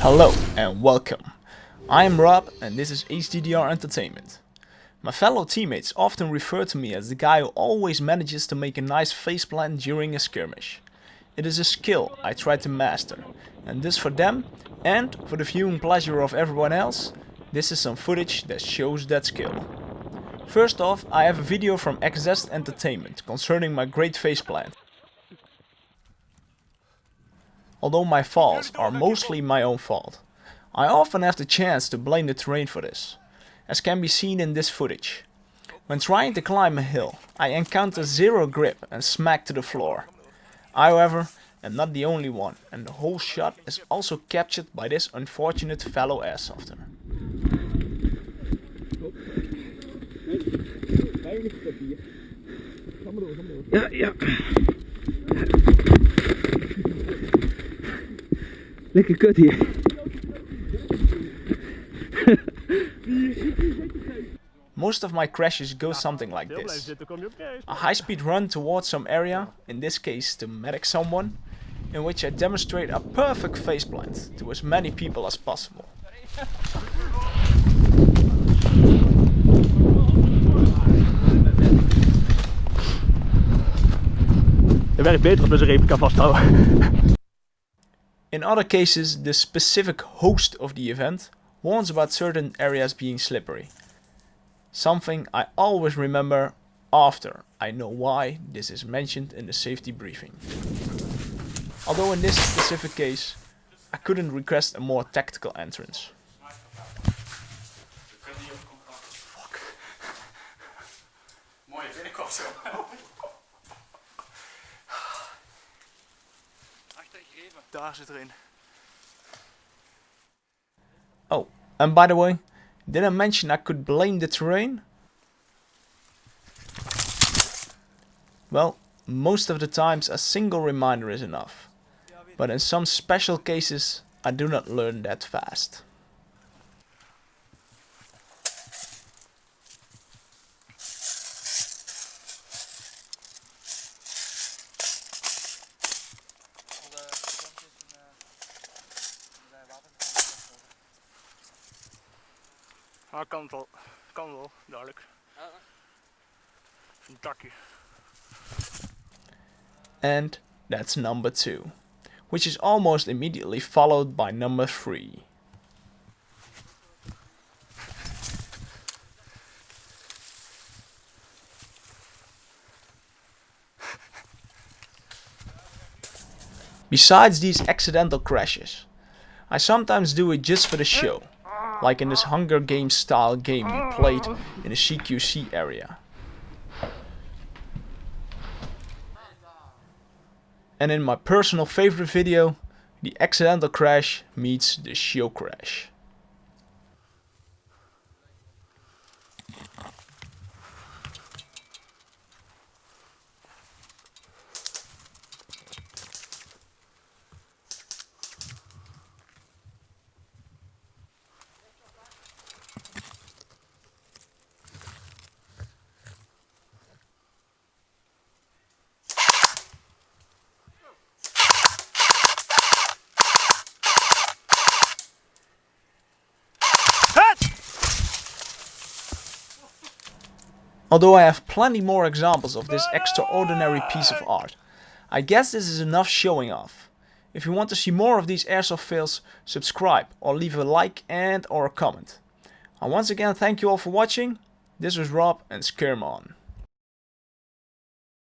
Hello and welcome. I am Rob and this is HDDR Entertainment. My fellow teammates often refer to me as the guy who always manages to make a nice faceplant during a skirmish. It is a skill I try to master and this for them and for the viewing pleasure of everyone else, this is some footage that shows that skill. First off, I have a video from XZ Entertainment concerning my great faceplant. Although my faults are mostly my own fault. I often have the chance to blame the terrain for this, as can be seen in this footage. When trying to climb a hill, I encounter zero grip and smack to the floor. I, however, am not the only one, and the whole shot is also captured by this unfortunate fellow airsofter. Ja, oh. ja. Lekker kut hier. Most of my crashes go something like this. A high-speed run towards some area, in this case to medic someone, in which I demonstrate a perfect faceplant to as many people as possible. Het werkt beter als met zijn replica vasthouden. In other cases, the specific host of the event warns about certain areas being slippery. Something I always remember after I know why this is mentioned in the safety briefing. Although in this specific case, I couldn't request a more tactical entrance. Binnenkomst Daar zit erin. Oh, and by the way, did I mention I could blame the terrain? Well, most of the times a single reminder is enough. But in some special cases, I do not learn that fast. Ah, kan het wel. Kan wel, duidelijk. Een dakje. And that's number 2, which is almost immediately followed by number 3. Besides these accidental crashes, I sometimes do it just for the show, like in this Hunger Games style game we played in the CQC area. And in my personal favorite video, the accidental crash meets the show crash. Although I have plenty more examples of this extraordinary piece of art. I guess this is enough showing off. If you want to see more of these airsoft fails, subscribe or leave a like and or a comment. And once again thank you all for watching. This was Rob and Skirm on.